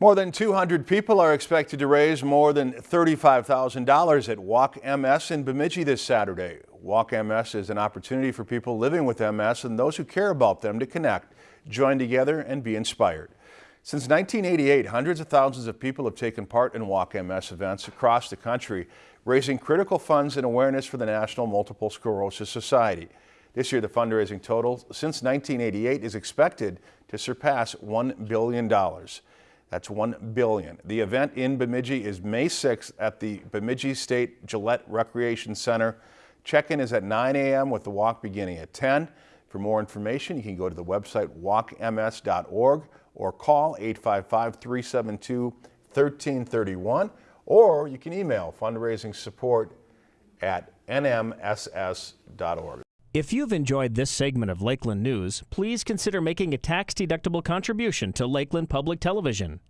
More than 200 people are expected to raise more than $35,000 at Walk MS in Bemidji this Saturday. Walk MS is an opportunity for people living with MS and those who care about them to connect, join together, and be inspired. Since 1988, hundreds of thousands of people have taken part in Walk MS events across the country, raising critical funds and awareness for the National Multiple Sclerosis Society. This year, the fundraising total since 1988 is expected to surpass $1 billion. That's 1 billion. The event in Bemidji is May 6th at the Bemidji State Gillette Recreation Center. Check-in is at 9 a.m. with the walk beginning at 10. For more information, you can go to the website walkms.org or call 855-372-1331 or you can email fundraising support at nmss.org. If you've enjoyed this segment of Lakeland News, please consider making a tax-deductible contribution to Lakeland Public Television.